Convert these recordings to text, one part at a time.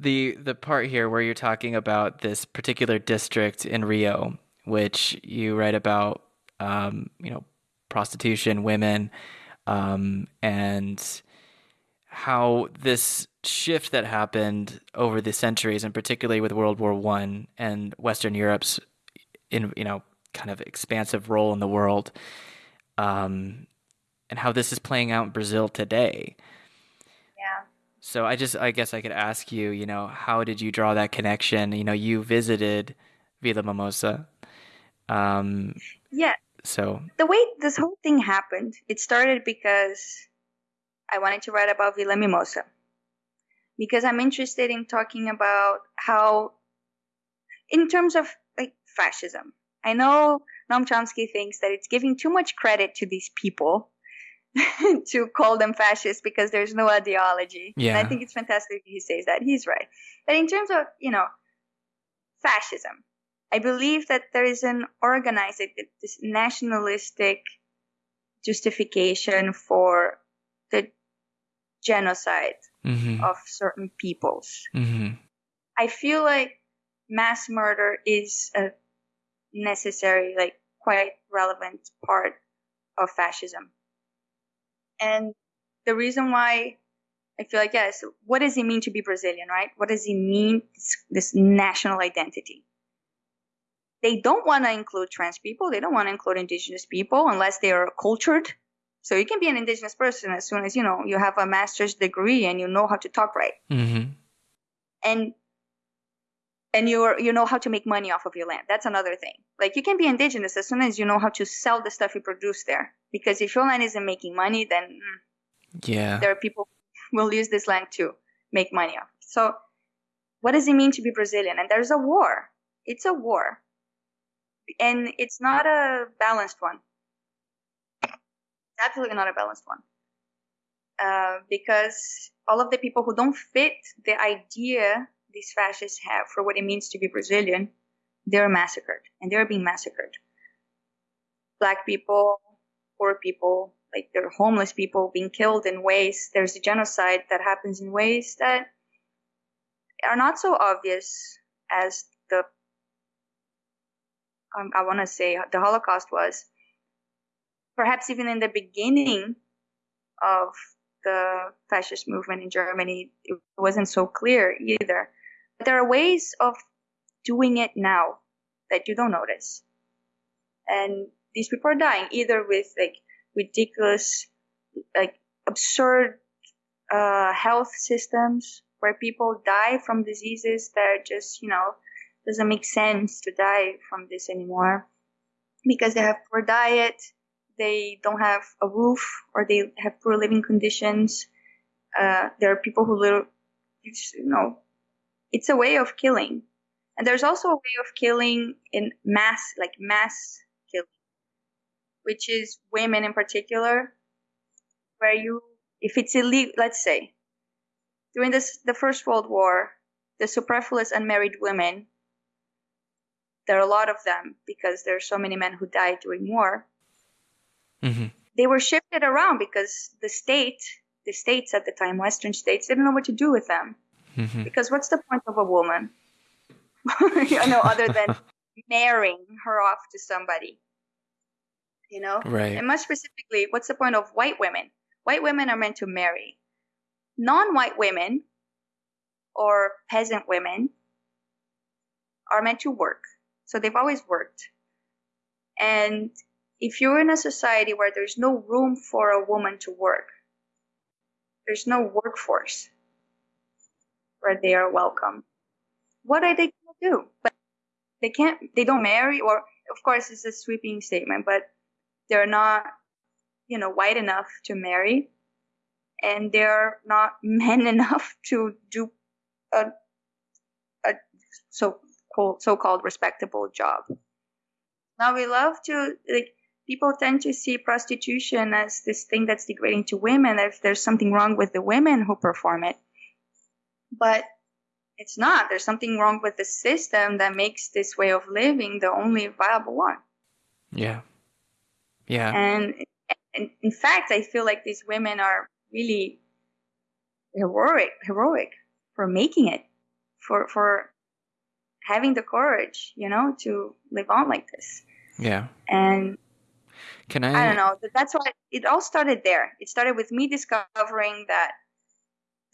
the the part here where you're talking about this particular district in Rio, which you write about, um, you know, prostitution, women, um, and how this shift that happened over the centuries, and particularly with World War One and Western Europe's, in you know, kind of expansive role in the world, um, and how this is playing out in Brazil today. So I just, I guess I could ask you, you know, how did you draw that connection? You know, you visited Vila Mimosa. Um, yeah. So the way this whole thing happened, it started because I wanted to write about Vila Mimosa because I'm interested in talking about how, in terms of like fascism, I know Noam Chomsky thinks that it's giving too much credit to these people to call them fascists because there's no ideology. Yeah. And I think it's fantastic he says that. He's right. But in terms of, you know, fascism, I believe that there is an organized, this nationalistic justification for the genocide mm-hmm. of certain peoples. Mm-hmm. I feel like mass murder is a necessary, like quite relevant part of fascism. And the reason why I feel like, yes, what does it mean to be Brazilian, right? What does it mean, this, this national identity? They don't want to include trans people. They don't want to include indigenous people unless they are cultured. So you can be an indigenous person as soon as, you know, you have a master's degree and you know how to talk right. Mm-hmm. And and you are you know how to make money off of your land. That's another thing. Like you can be indigenous as soon as you know how to sell the stuff you produce there. Because if your land isn't making money, then mm, yeah, there are people who will use this land to make money off. So, what does it mean to be Brazilian? And there's a war. It's a war, and it's not a balanced one. Absolutely not a balanced one. Uh, because all of the people who don't fit the idea these fascists have for what it means to be Brazilian, they're massacred and they're being massacred. Black people, poor people, like they're homeless people being killed in ways, there's a genocide that happens in ways that are not so obvious as the, um, I want to say, the Holocaust was. Perhaps even in the beginning of the fascist movement in Germany, it wasn't so clear either there are ways of doing it now that you don't notice. And these people are dying either with like ridiculous, like absurd uh, health systems where people die from diseases that just, you know, doesn't make sense to die from this anymore because they have poor diet, they don't have a roof, or they have poor living conditions. Uh, there are people who live, you know, it's a way of killing. And there's also a way of killing in mass, like mass killing, which is women in particular, where you, if it's illegal, let's say, during this, the First World War, the superfluous unmarried women, there are a lot of them because there are so many men who died during war. Mm-hmm. They were shifted around because the state, the states at the time, Western states, didn't know what to do with them. Mm-hmm. Because what's the point of a woman? you know, other than marrying her off to somebody. You know? Right. And much specifically, what's the point of white women? White women are meant to marry. Non white women or peasant women are meant to work. So they've always worked. And if you're in a society where there's no room for a woman to work, there's no workforce where they are welcome. What are they going to do? But they can't, they don't marry, or of course, it's a sweeping statement, but they're not, you know, white enough to marry, and they're not men enough to do a, a so called so-called respectable job. Now we love to like people tend to see prostitution as this thing that's degrading to women if there's something wrong with the women who perform it but it's not. There's something wrong with the system that makes this way of living the only viable one. Yeah. Yeah. And, and in fact, I feel like these women are really heroic, heroic for making it. for for having the courage, you know, to live on like this. Yeah. And can I? I don't know. That's why it all started there. It started with me discovering that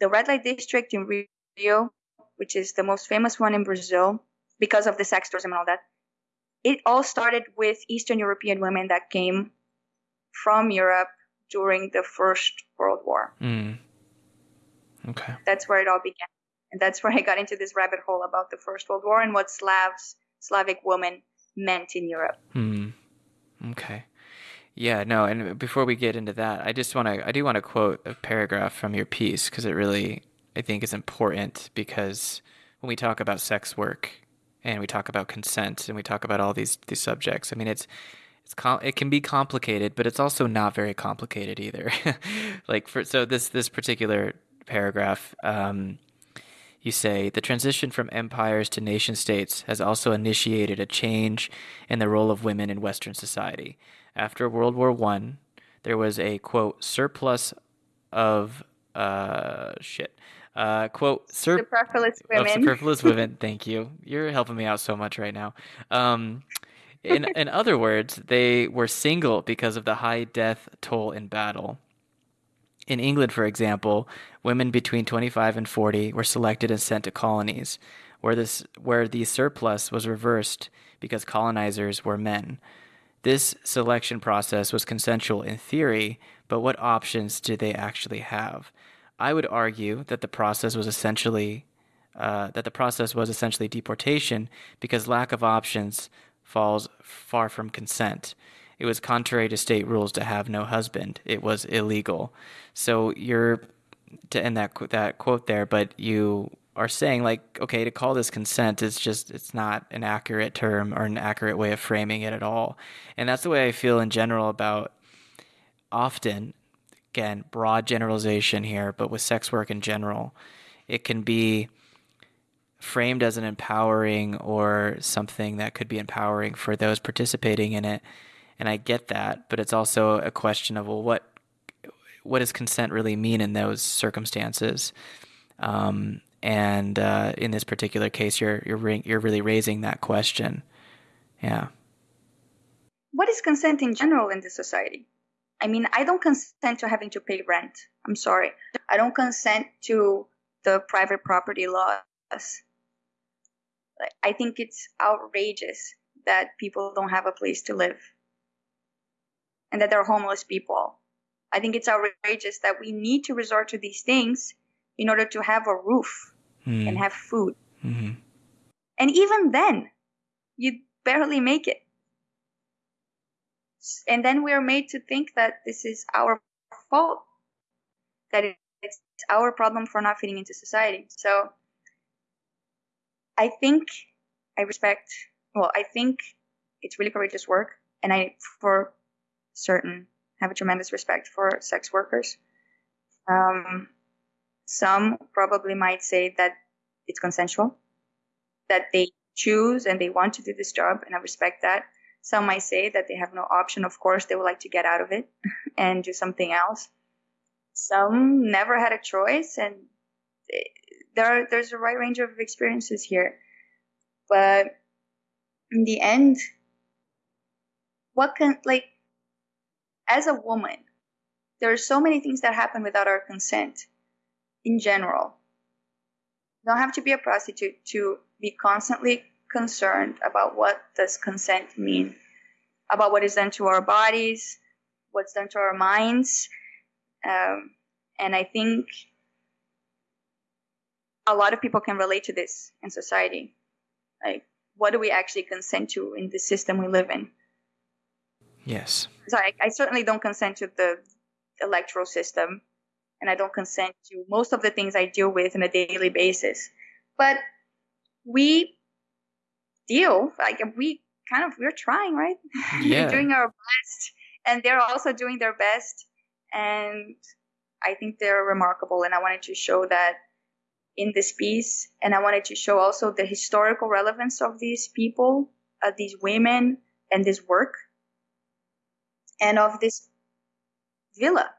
the red light district in Rio, which is the most famous one in Brazil, because of the sex tourism and all that, it all started with Eastern European women that came from Europe during the First World War. Mm. Okay. That's where it all began. And that's where I got into this rabbit hole about the First World War and what Slavs, Slavic women meant in Europe. Hmm. Okay. Yeah, no, and before we get into that, I just want to I do want to quote a paragraph from your piece because it really I think is important because when we talk about sex work and we talk about consent and we talk about all these these subjects, I mean it's it's com- it can be complicated, but it's also not very complicated either. like for so this this particular paragraph um, you say the transition from empires to nation states has also initiated a change in the role of women in Western society after World War One, there was a quote surplus of uh shit. Uh, quote sur- superfluous women. Of superfluous women. Thank you. You're helping me out so much right now. Um, in in other words, they were single because of the high death toll in battle. In England, for example, women between 25 and 40 were selected and sent to colonies, where this where the surplus was reversed because colonizers were men. This selection process was consensual in theory, but what options did they actually have? I would argue that the process was essentially uh, that the process was essentially deportation because lack of options falls far from consent. It was contrary to state rules to have no husband. It was illegal. So you're to end that that quote there, but you are saying like okay to call this consent is just it's not an accurate term or an accurate way of framing it at all and that's the way i feel in general about often again broad generalization here but with sex work in general it can be framed as an empowering or something that could be empowering for those participating in it and i get that but it's also a question of well what what does consent really mean in those circumstances um, and uh, in this particular case, you're you're you're really raising that question. Yeah. What is consent in general in this society? I mean, I don't consent to having to pay rent. I'm sorry. I don't consent to the private property laws. I think it's outrageous that people don't have a place to live and that they're homeless people. I think it's outrageous that we need to resort to these things in order to have a roof mm. and have food. Mm-hmm. And even then, you barely make it. And then we are made to think that this is our fault, that it's our problem for not fitting into society. So I think I respect, well, I think it's really courageous work. And I, for certain, have a tremendous respect for sex workers. Um, some probably might say that it's consensual, that they choose and they want to do this job, and I respect that. Some might say that they have no option. Of course, they would like to get out of it and do something else. Some never had a choice, and there are, there's a wide range of experiences here. But in the end, what can like as a woman, there are so many things that happen without our consent in general. You don't have to be a prostitute to be constantly concerned about what does consent mean, about what is done to our bodies, what's done to our minds. Um, and I think a lot of people can relate to this in society. Like, what do we actually consent to in the system we live in? Yes. So I, I certainly don't consent to the electoral system and I don't consent to most of the things I deal with on a daily basis. But we deal like we kind of we're trying, right? Yeah. we're doing our best, and they're also doing their best, and I think they're remarkable. And I wanted to show that in this piece, and I wanted to show also the historical relevance of these people, of these women, and this work, and of this villa